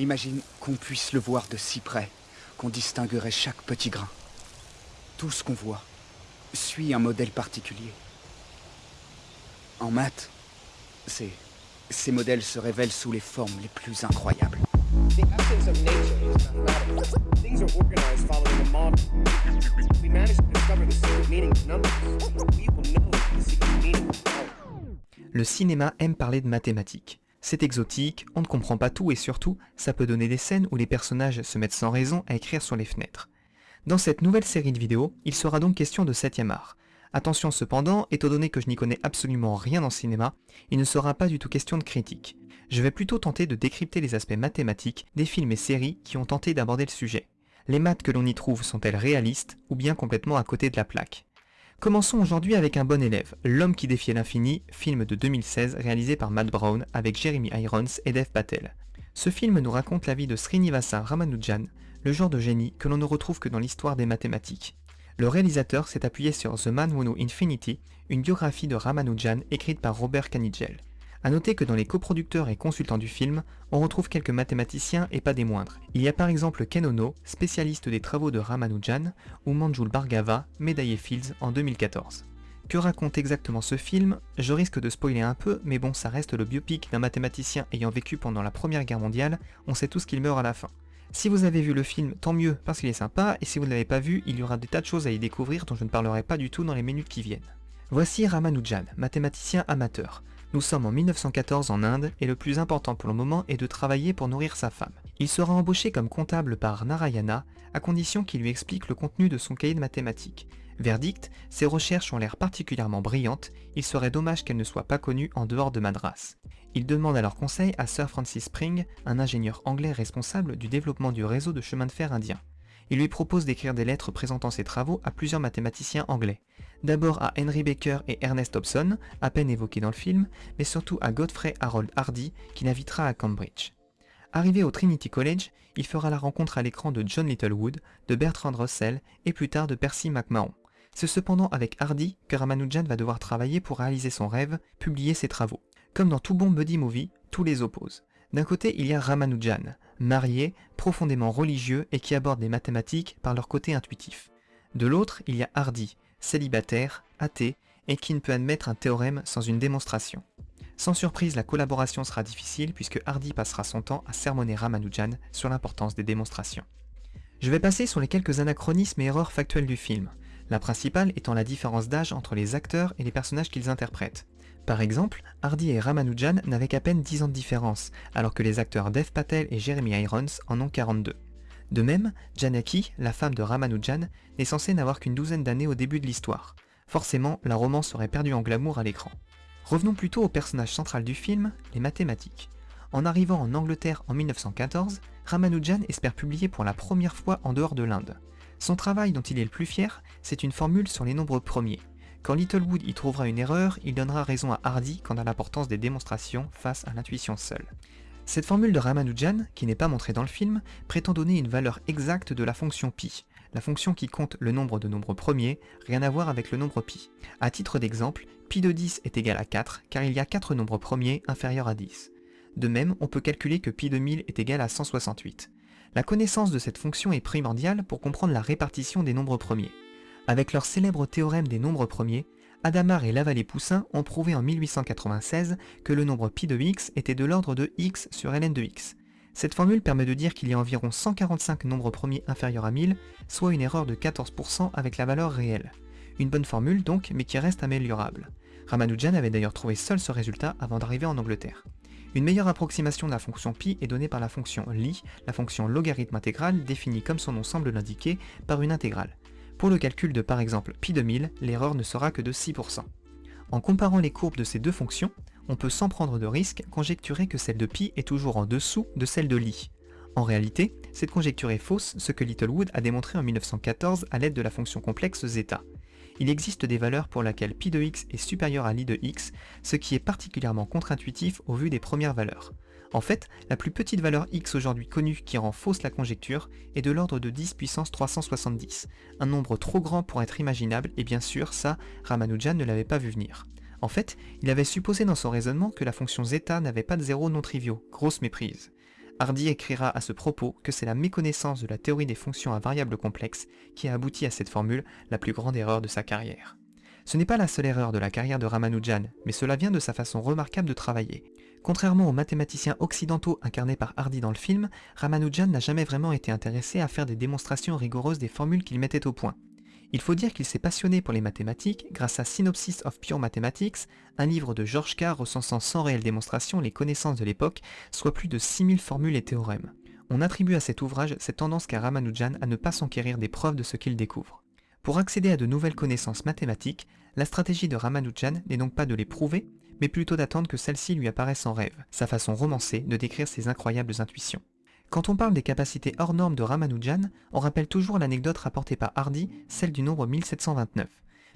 Imagine qu'on puisse le voir de si près, qu'on distinguerait chaque petit grain. Tout ce qu'on voit suit un modèle particulier. En maths, ces, ces modèles se révèlent sous les formes les plus incroyables. The essence of nature is mathematics. Things are organized following a model. We manage to discover the secret meaning of numbers. We will know the secret meaning of power. Le cinéma aime parler de mathématiques. C'est exotique, on ne comprend pas tout et surtout, ça peut donner des scènes où les personnages se mettent sans raison à écrire sur les fenêtres. Dans cette nouvelle série de vidéos, il sera donc question de 7ème art. Attention cependant, étant donné que je n'y connais absolument rien en cinéma, il ne sera pas du tout question de critique. Je vais plutôt tenter de décrypter les aspects mathématiques des films et séries qui ont tenté d'aborder le sujet. Les maths que l'on y trouve sont-elles réalistes ou bien complètement à côté de la plaque? Commençons aujourd'hui avec un bon élève, L'homme qui défiait l'infini, film de 2016 réalisé par Matt Brown avec Jeremy Irons et Dev Patel. Ce film nous raconte la vie de Srinivasa Ramanujan, le genre de génie que l'on ne retrouve que dans l'histoire des mathématiques. Le réalisateur s'est appuyé sur The Man Who Knew Infinity, une biographie de Ramanujan écrite par Robert Canigel. A noter que dans les coproducteurs et consultants du film, on retrouve quelques mathématiciens et pas des moindres. Il y a par exemple Ken Ono, spécialiste des travaux de Ramanujan, ou Manjul Bhargava, médaillé Fields en 2014. Que raconte exactement ce film? Je risque de spoiler un peu, mais bon, ça reste le biopic d'un mathématicien ayant vécu pendant la première guerre mondiale, on sait tous qu'il meurt à la fin. Si vous avez vu le film, tant mieux, parce qu'il est sympa, et si vous ne l'avez pas vu, il y aura des tas de choses à y découvrir dont je ne parlerai pas du tout dans les minutes qui viennent. Voici Ramanujan, mathématicien amateur. Nous sommes en 1914 en Inde et le plus important pour le moment est de travailler pour nourrir sa femme. Il sera embauché comme comptable par Narayana à condition qu'il lui explique le contenu de son cahier de mathématiques. Verdict, ses recherches ont l'air particulièrement brillantes, il serait dommage qu'elles ne soient pas connues en dehors de Madras. Il demande alors conseil à Sir Francis Spring, un ingénieur anglais responsable du développement du réseau de chemin de fer indien il lui propose d'écrire des lettres présentant ses travaux à plusieurs mathématiciens anglais. D'abord à Henry Baker et Ernest Hobson, à peine évoqués dans le film, mais surtout à Godfrey Harold Hardy, qui l'invitera à Cambridge. Arrivé au Trinity College, il fera la rencontre à l'écran de John Littlewood, de Bertrand Russell et plus tard de Percy McMahon. C'est cependant avec Hardy que Ramanujan va devoir travailler pour réaliser son rêve, publier ses travaux. Comme dans tout bon buddy movie, tous les opposent. D'un côté, il y a Ramanujan, marié, profondément religieux et qui aborde les mathématiques par leur côté intuitif. De l'autre, il y a Hardy, célibataire, athée, et qui ne peut admettre un théorème sans une démonstration. Sans surprise, la collaboration sera difficile puisque Hardy passera son temps à sermonner Ramanujan sur l'importance des démonstrations. Je vais passer sur les quelques anachronismes et erreurs factuelles du film, la principale étant la différence d'âge entre les acteurs et les personnages qu'ils interprètent. Par exemple, Hardy et Ramanujan n'avaient qu'à peine 10 ans de différence, alors que les acteurs Dev Patel et Jeremy Irons en ont 42. De même, Janaki, la femme de Ramanujan, n'est censée n'avoir qu'une douzaine d'années au début de l'histoire. Forcément, la romance serait perdue en glamour à l'écran. Revenons plutôt au personnage central du film, les mathématiques. En arrivant en Angleterre en 1914, Ramanujan espère publier pour la première fois en dehors de l'Inde. Son travail dont il est le plus fier, c'est une formule sur les nombres premiers. Quand Littlewood y trouvera une erreur, il donnera raison à Hardy quant à l'importance des démonstrations face à l'intuition seule. Cette formule de Ramanujan, qui n'est pas montrée dans le film, prétend donner une valeur exacte de la fonction pi, la fonction qui compte le nombre de nombres premiers, rien à voir avec le nombre pi. A titre d'exemple, pi de 10 est égal à 4, car il y a 4 nombres premiers inférieurs à 10. De même, on peut calculer que pi de 1000 est égal à 168. La connaissance de cette fonction est primordiale pour comprendre la répartition des nombres premiers. Avec leur célèbre théorème des nombres premiers, Adamar et Lavallée-Poussin ont prouvé en 1896 que le nombre pi de x était de l'ordre de x sur ln de x. Cette formule permet de dire qu'il y a environ 145 nombres premiers inférieurs à 1000, soit une erreur de 14% avec la valeur réelle. Une bonne formule donc, mais qui reste améliorable. Ramanujan avait d'ailleurs trouvé seul ce résultat avant d'arriver en Angleterre. Une meilleure approximation de la fonction pi est donnée par la fonction li, la fonction logarithme intégrale définie comme son nom semble l'indiquer par une intégrale. Pour le calcul de par exemple pi de 1000, l'erreur ne sera que de 6%. En comparant les courbes de ces deux fonctions, on peut sans prendre de risque conjecturer que celle de pi est toujours en dessous de celle de li. En réalité, cette conjecture est fausse, ce que Littlewood a démontré en 1914 à l'aide de la fonction complexe zeta. Il existe des valeurs pour lesquelles pi de x est supérieur à li de x, ce qui est particulièrement contre-intuitif au vu des premières valeurs. En fait, la plus petite valeur x aujourd'hui connue qui rend fausse la conjecture est de l'ordre de 10 puissance 370, un nombre trop grand pour être imaginable et bien sûr ça, Ramanujan ne l'avait pas vu venir. En fait, il avait supposé dans son raisonnement que la fonction zeta n'avait pas de zéros non triviaux, grosse méprise. Hardy écrira à ce propos que c'est la méconnaissance de la théorie des fonctions à variables complexes qui a abouti à cette formule, la plus grande erreur de sa carrière. Ce n'est pas la seule erreur de la carrière de Ramanujan, mais cela vient de sa façon remarquable de travailler. Contrairement aux mathématiciens occidentaux incarnés par Hardy dans le film, Ramanujan n'a jamais vraiment été intéressé à faire des démonstrations rigoureuses des formules qu'il mettait au point. Il faut dire qu'il s'est passionné pour les mathématiques grâce à Synopsis of Pure Mathematics, un livre de George Carr recensant sans réelle démonstration les connaissances de l'époque, soit plus de 6000 formules et théorèmes. On attribue à cet ouvrage cette tendance qu'a Ramanujan à ne pas s'enquérir des preuves de ce qu'il découvre. Pour accéder à de nouvelles connaissances mathématiques, la stratégie de Ramanujan n'est donc pas de les prouver, mais plutôt d'attendre que celles-ci lui apparaissent en rêve, sa façon romancée de décrire ses incroyables intuitions. Quand on parle des capacités hors normes de Ramanujan, on rappelle toujours l'anecdote rapportée par Hardy, celle du nombre 1729.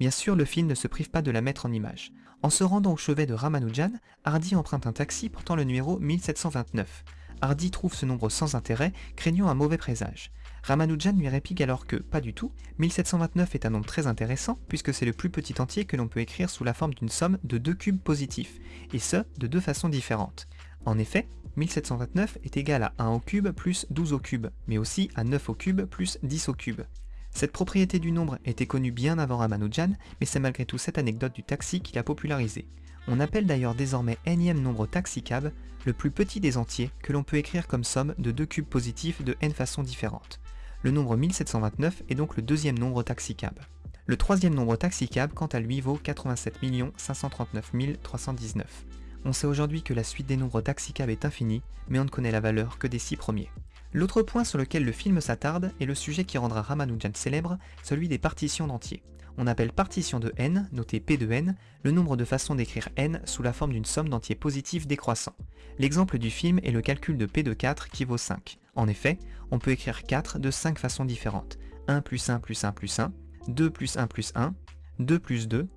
Bien sûr, le film ne se prive pas de la mettre en image. En se rendant au chevet de Ramanujan, Hardy emprunte un taxi portant le numéro 1729. Hardy trouve ce nombre sans intérêt, craignant un mauvais présage. Ramanujan lui réplique alors que, pas du tout, 1729 est un nombre très intéressant puisque c'est le plus petit entier que l'on peut écrire sous la forme d'une somme de deux cubes positifs, et ce, de deux façons différentes. En effet, 1729 est égal à 1 au cube plus 12 au cube, mais aussi à 9 au cube plus 10 au cube. Cette propriété du nombre était connue bien avant Ramanujan, mais c'est malgré tout cette anecdote du taxi qui l'a popularisée. On appelle d'ailleurs désormais nème nombre taxicab le plus petit des entiers que l'on peut écrire comme somme de deux cubes positifs de n façons différentes. Le nombre 1729 est donc le deuxième nombre taxicab. Le troisième nombre taxicab, quant à lui, vaut 87 539 319. On sait aujourd'hui que la suite des nombres taxicab est infinie, mais on ne connaît la valeur que des six premiers. L'autre point sur lequel le film s'attarde est le sujet qui rendra Ramanujan célèbre, celui des partitions d'entiers. On appelle partition de n, notée P de n, le nombre de façons d'écrire n sous la forme d'une somme d'entiers positifs décroissants. L'exemple du film est le calcul de P de 4 qui vaut 5. En effet, on peut écrire 4 de 5 façons différentes. 1 plus 1 plus 1 plus 1, 2 plus 1 plus 1, 2 plus 2,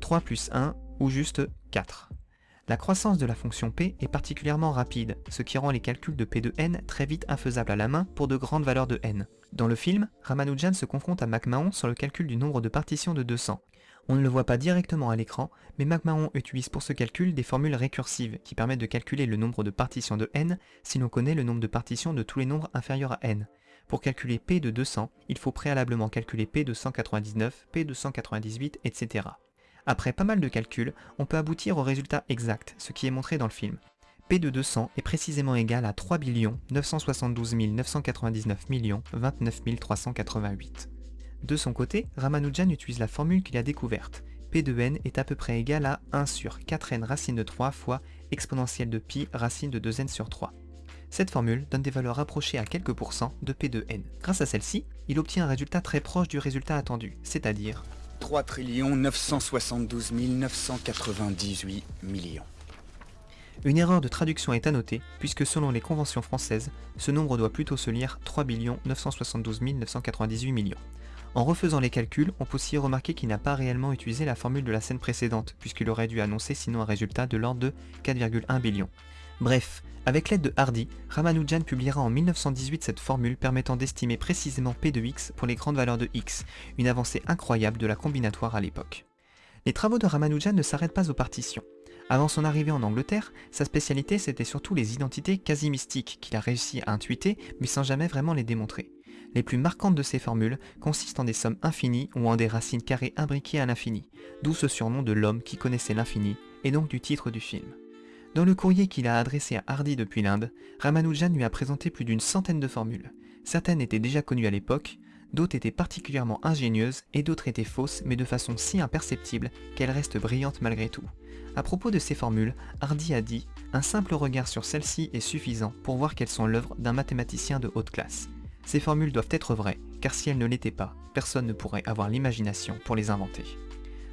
3 plus 1 ou juste 4. La croissance de la fonction p est particulièrement rapide, ce qui rend les calculs de p de n très vite infaisables à la main pour de grandes valeurs de n. Dans le film, Ramanujan se confronte à McMahon sur le calcul du nombre de partitions de 200. On ne le voit pas directement à l'écran, mais McMahon utilise pour ce calcul des formules récursives qui permettent de calculer le nombre de partitions de n si l'on connaît le nombre de partitions de tous les nombres inférieurs à n. Pour calculer p de 200, il faut préalablement calculer p de 199, p de 198, etc. Après pas mal de calculs, on peut aboutir au résultat exact, ce qui est montré dans le film. P de 200 est précisément égal à 3 972 999 29 388. De son côté, Ramanujan utilise la formule qu'il a découverte. P de n est à peu près égal à 1 sur 4n racine de 3 fois exponentielle de pi racine de 2n sur 3. Cette formule donne des valeurs rapprochées à quelques pourcents de P de n. Grâce à celle-ci, il obtient un résultat très proche du résultat attendu, c'est-à-dire 3 972 998 millions. Une erreur de traduction est à noter, puisque selon les conventions françaises, ce nombre doit plutôt se lire 3 972 998 millions. En refaisant les calculs, on peut aussi remarquer qu'il n'a pas réellement utilisé la formule de la scène précédente, puisqu'il aurait dû annoncer sinon un résultat de l'ordre de 4,1 billions. Bref, avec l'aide de Hardy, Ramanujan publiera en 1918 cette formule permettant d'estimer précisément P de x pour les grandes valeurs de x, une avancée incroyable de la combinatoire à l'époque. Les travaux de Ramanujan ne s'arrêtent pas aux partitions. Avant son arrivée en Angleterre, sa spécialité c'était surtout les identités quasi mystiques qu'il a réussi à intuiter mais sans jamais vraiment les démontrer. Les plus marquantes de ces formules consistent en des sommes infinies ou en des racines carrées imbriquées à l'infini, d'où ce surnom de l'homme qui connaissait l'infini, et donc du titre du film. Dans le courrier qu'il a adressé à Hardy depuis l'Inde, Ramanujan lui a présenté plus d'une centaine de formules. Certaines étaient déjà connues à l'époque, d'autres étaient particulièrement ingénieuses et d'autres étaient fausses mais de façon si imperceptible qu'elles restent brillantes malgré tout. À propos de ces formules, Hardy a dit « Un simple regard sur celles-ci est suffisant pour voir qu'elles sont l'œuvre d'un mathématicien de haute classe. Ces formules doivent être vraies, car si elles ne l'étaient pas, personne ne pourrait avoir l'imagination pour les inventer. »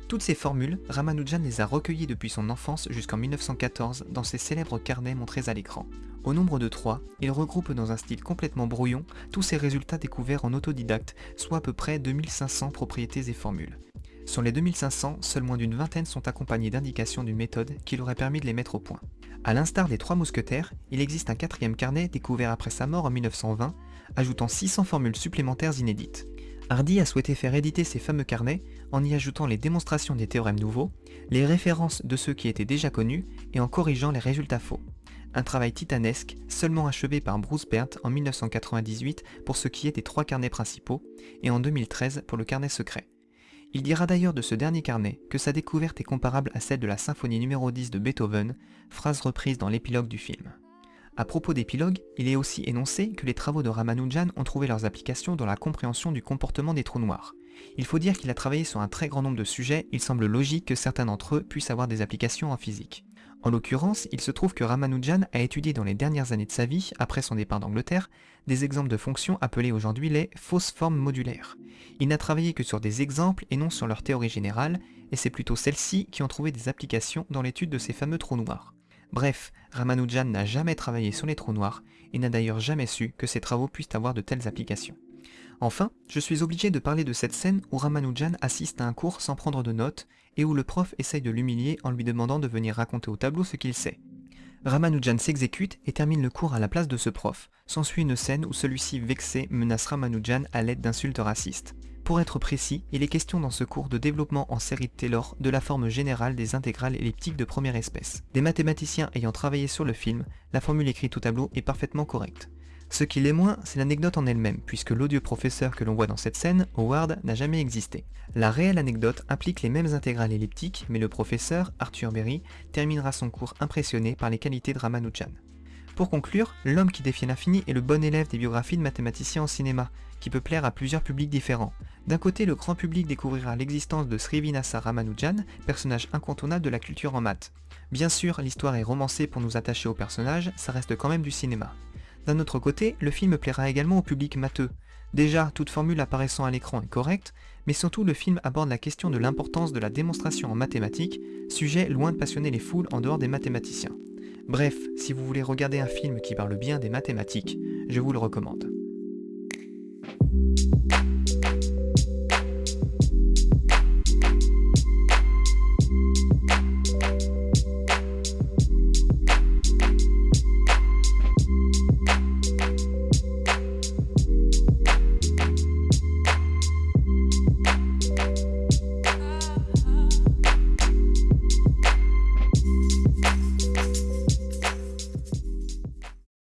Toutes ces formules, Ramanujan les a recueillies depuis son enfance jusqu'en 1914 dans ses célèbres carnets montrés à l'écran. Au nombre de trois, il regroupe dans un style complètement brouillon tous ses résultats découverts en autodidacte, soit à peu près 2500 propriétés et formules. Sur les 2500, seuls moins d'une vingtaine sont accompagnés d'indications d'une méthode qui aurait permis de les mettre au point. A l'instar des trois mousquetaires, il existe un quatrième carnet découvert après sa mort en 1920, ajoutant 600 formules supplémentaires inédites. Hardy a souhaité faire éditer ces fameux carnets en y ajoutant les démonstrations des théorèmes nouveaux, les références de ceux qui étaient déjà connus et en corrigeant les résultats faux. un travail titanesque, seulement achevé par Bruce Bert en 1998 pour ce qui est des trois carnets principaux, et en 2013 pour le carnet secret. Il dira d'ailleurs de ce dernier carnet que sa découverte est comparable à celle de la symphonie numéro 10 de Beethoven, phrase reprise dans l'épilogue du film. À propos d'épilogue, il est aussi énoncé que les travaux de Ramanujan ont trouvé leurs applications dans la compréhension du comportement des trous noirs. Il faut dire qu'il a travaillé sur un très grand nombre de sujets, il semble logique que certains d'entre eux puissent avoir des applications en physique. En l'occurrence, il se trouve que Ramanujan a étudié dans les dernières années de sa vie, après son départ d'Angleterre, des exemples de fonctions appelées aujourd'hui les fausses formes modulaires. Il n'a travaillé que sur des exemples et non sur leur théorie générale, et c'est plutôt celles-ci qui ont trouvé des applications dans l'étude de ces fameux trous noirs. Bref, Ramanujan n'a jamais travaillé sur les trous noirs et n'a d'ailleurs jamais su que ses travaux puissent avoir de telles applications. Enfin, je suis obligé de parler de cette scène où Ramanujan assiste à un cours sans prendre de notes et où le prof essaye de l'humilier en lui demandant de venir raconter au tableau ce qu'il sait. Ramanujan s'exécute et termine le cours à la place de ce prof. S'ensuit une scène où celui-ci vexé menace Ramanujan à l'aide d'insultes racistes. Pour être précis, il est question dans ce cours de développement en série de Taylor de la forme générale des intégrales elliptiques de première espèce. Des mathématiciens ayant travaillé sur le film, la formule écrite au tableau est parfaitement correcte. Ce qui l'est moins, c'est l'anecdote en elle-même, puisque l'odieux professeur que l'on voit dans cette scène, Howard, n'a jamais existé. La réelle anecdote implique les mêmes intégrales elliptiques, mais le professeur, Arthur Berry, terminera son cours impressionné par les qualités de Ramanujan. Pour conclure, L'homme qui défie l'infini est le bon élève des biographies de mathématiciens en cinéma, qui peut plaire à plusieurs publics différents. D'un côté, le grand public découvrira l'existence de Srivinasa Ramanujan, personnage incontournable de la culture en maths. Bien sûr, l'histoire est romancée pour nous attacher au personnage, ça reste quand même du cinéma. D'un autre côté, le film plaira également au public matheux. Déjà, toute formule apparaissant à l'écran est correcte, mais surtout le film aborde la question de l'importance de la démonstration en mathématiques, sujet loin de passionner les foules en dehors des mathématiciens. Bref, si vous voulez regarder un film qui parle bien des mathématiques, je vous le recommande.